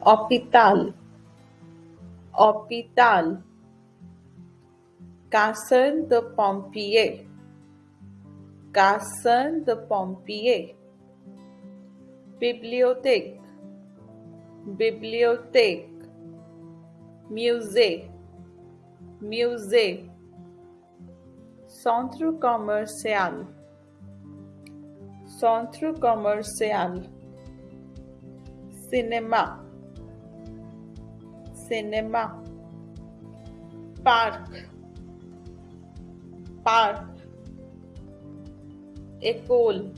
Hôpital, hôpital. Casa de pompier, casa de pompier. Bibliothèque, bibliothèque. Musée, musée. Centre commercial, centre commercial. Cinéma, cinéma. Parc, parc. École,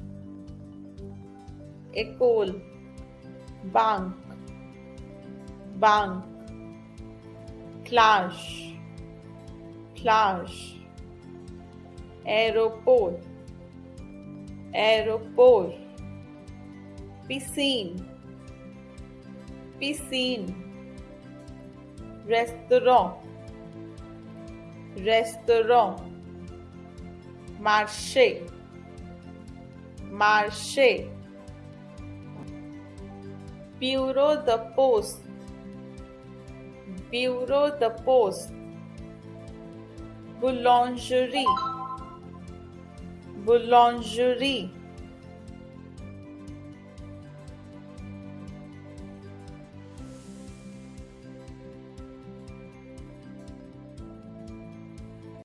école. Banque, banque. Plage, plage. Aéroport, aéroport. Piscine, piscine. Restaurant, restaurant. Marché, marché. Bureau de poste, bureau de poste. Boulangerie, boulangerie.